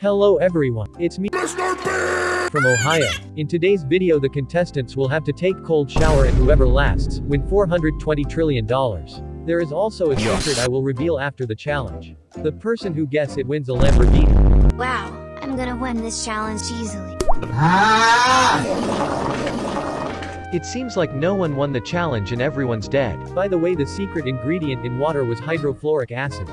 Hello everyone, it's me from Ohio. In today's video the contestants will have to take cold shower and whoever lasts, win $420 trillion. There is also a secret I will reveal after the challenge. The person who gets it wins a Lamborghini. Wow, I'm gonna win this challenge easily. It seems like no one won the challenge and everyone's dead. By the way the secret ingredient in water was hydrofluoric acid.